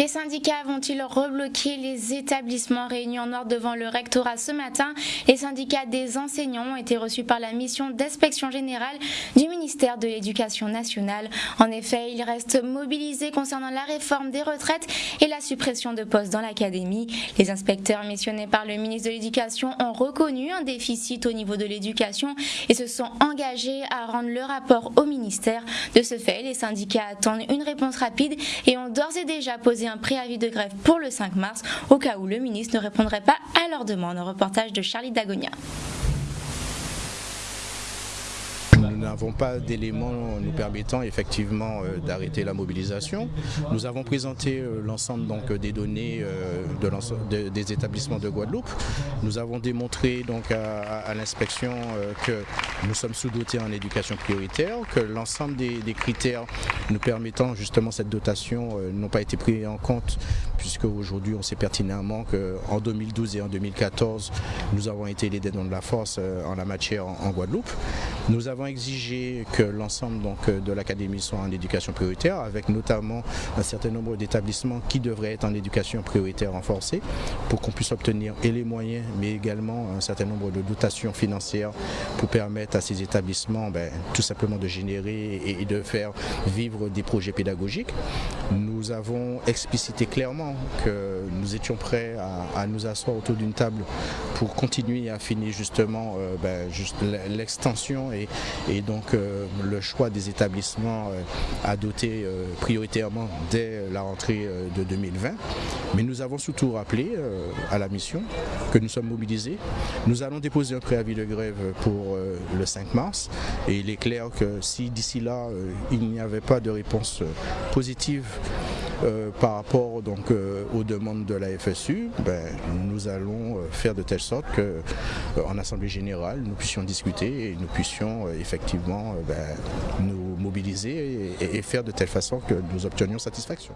Les syndicats vont-ils rebloquer les établissements réunis en ordre devant le rectorat ce matin? Les syndicats des enseignants ont été reçus par la mission d'inspection générale du ministère de l'Éducation nationale. En effet, ils restent mobilisés concernant la réforme des retraites et la suppression de postes dans l'académie. Les inspecteurs missionnés par le ministre de l'Éducation ont reconnu un déficit au niveau de l'éducation et se sont engagés à rendre le rapport au ministère. De ce fait, les syndicats attendent une réponse rapide et ont d'ores et déjà posé un préavis de grève pour le 5 mars au cas où le ministre ne répondrait pas à leur demande. Un reportage de Charlie Dagonia. Nous n'avons pas d'éléments nous permettant effectivement euh, d'arrêter la mobilisation. Nous avons présenté euh, l'ensemble donc des données euh, de des établissements de Guadeloupe. Nous avons démontré donc à, l'inspection que nous sommes sous-dotés en éducation prioritaire, que l'ensemble des, critères nous permettant justement cette dotation n'ont pas été pris en compte puisque aujourd'hui on sait pertinemment qu'en 2012 et en 2014 nous avons été les dénons de la force en la matière en Guadeloupe. Nous avons exigé que l'ensemble euh, de l'académie soit en éducation prioritaire, avec notamment un certain nombre d'établissements qui devraient être en éducation prioritaire renforcée, pour qu'on puisse obtenir et les moyens, mais également un certain nombre de dotations financières pour permettre à ces établissements ben, tout simplement de générer et de faire vivre des projets pédagogiques. Nous avons explicité clairement que nous étions prêts à, nous asseoir autour d'une table pour continuer à finir justement euh, ben, l'extension et, donc euh, le choix des établissements euh, à doter prioritairement dès la rentrée de 2020. Mais nous avons surtout rappelé à la mission que nous sommes mobilisés. Nous allons déposer un préavis de grève pour le 5 mars et il est clair que si d'ici là il n'y avait pas de réponse positive euh, par rapport donc euh, aux demandes de la FSU, ben, nous allons euh, faire de telle sorte qu'en Assemblée Générale, nous puissions discuter et nous puissions effectivement ben, nous mobiliser et faire de telle façon que nous obtenions satisfaction.